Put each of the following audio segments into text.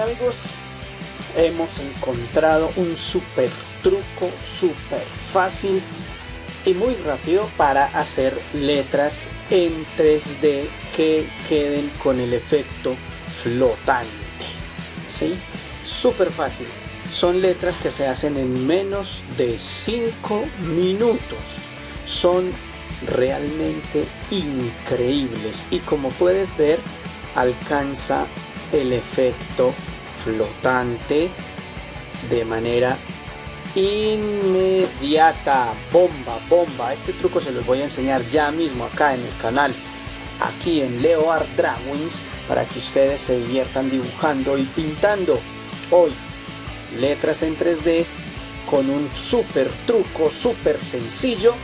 amigos, hemos encontrado un super truco, super fácil y muy rápido para hacer letras en 3D que queden con el efecto flotante. ¿Sí? Súper fácil. Son letras que se hacen en menos de 5 minutos. Son realmente increíbles y como puedes ver alcanza el efecto flotante de manera inmediata. Bomba bomba. Este truco se los voy a enseñar ya mismo acá en el canal aquí en Leo Art Drawings para que ustedes se diviertan dibujando y pintando. Hoy letras en 3D con un super truco super sencillo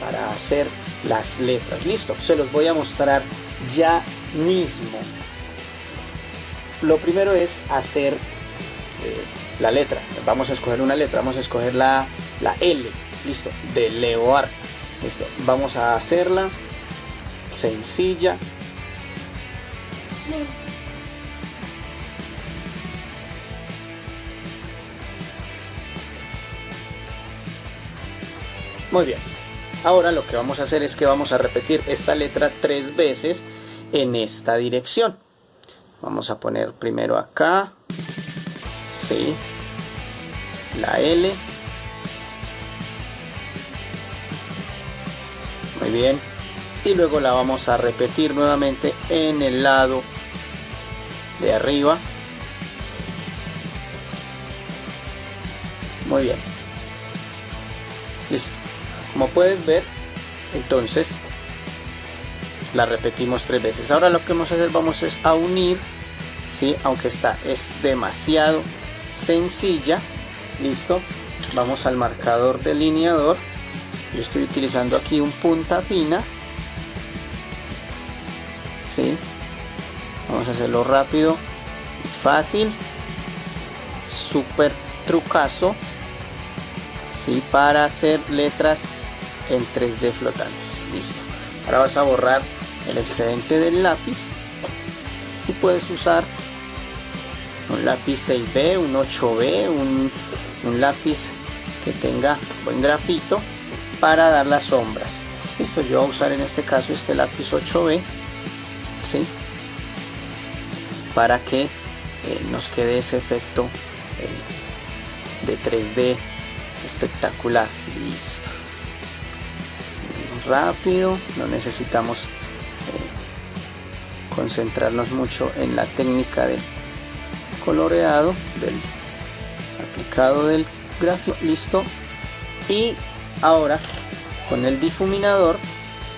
para hacer las letras. Listo se los voy a mostrar ya mismo lo primero es hacer eh, la letra. Vamos a escoger una letra, vamos a escoger la, la L, listo, de Leoar. Listo, vamos a hacerla sencilla. Muy bien. Ahora lo que vamos a hacer es que vamos a repetir esta letra tres veces en esta dirección. Vamos a poner primero acá, Sí. La L. Muy bien. Y luego la vamos a repetir nuevamente en el lado de arriba. Muy bien. Listo. Como puedes ver, entonces la repetimos tres veces. Ahora lo que vamos a hacer, vamos a unir, ¿sí? aunque esta es demasiado sencilla listo vamos al marcador delineador yo estoy utilizando aquí un punta fina ¿sí? vamos a hacerlo rápido fácil súper trucazo ¿sí? para hacer letras en 3D flotantes listo ahora vas a borrar el excedente del lápiz y puedes usar un lápiz 6B, un 8B, un, lápiz que tenga buen grafito para dar las sombras. Listo, yo voy a usar en este caso este lápiz 8B, ¿sí? Para que eh, nos quede ese efecto eh, de 3D espectacular. Listo. Rápido, no necesitamos concentrarnos mucho en la técnica del coloreado del aplicado del gráfico listo. Y ahora con el difuminador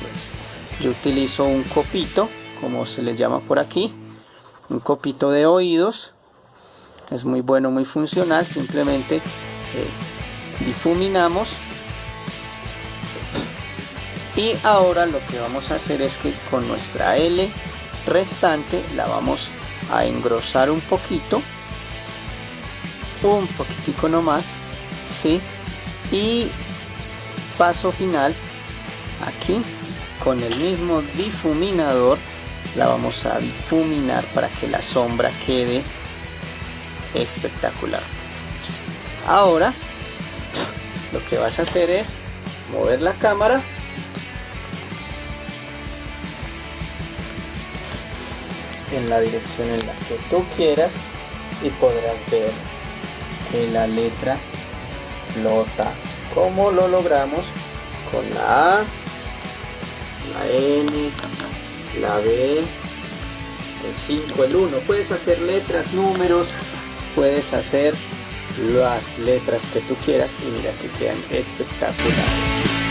pues, yo utilizo un copito como se les llama por aquí un copito de oídos. Es muy bueno muy funcional simplemente eh, difuminamos. Y ahora lo que vamos a hacer es que con nuestra L restante la vamos a engrosar un poquito un poquitico nomás sí y paso final aquí con el mismo difuminador la vamos a difuminar para que la sombra quede espectacular. Ahora lo que vas a hacer es mover la cámara en la dirección en la que tú quieras y podrás ver que la letra flota como lo logramos con la A, la N, la B, el 5, el 1. Puedes hacer letras, números, puedes hacer las letras que tú quieras y mira que quedan espectaculares.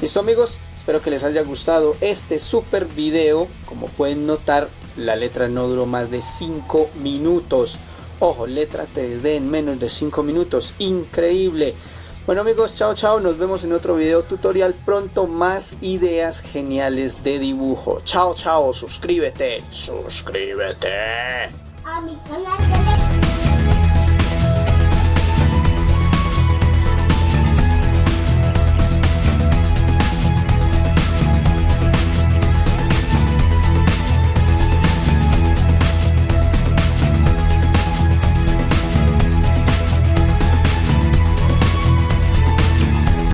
Listo amigos, espero que les haya gustado este super video. Como pueden notar, la letra no duró más de 5 minutos. Ojo, letra 3D en menos de 5 minutos. Increíble. Bueno amigos, chao chao, nos vemos en otro video tutorial pronto, más ideas geniales de dibujo. Chao chao, suscríbete, suscríbete. A mi canal de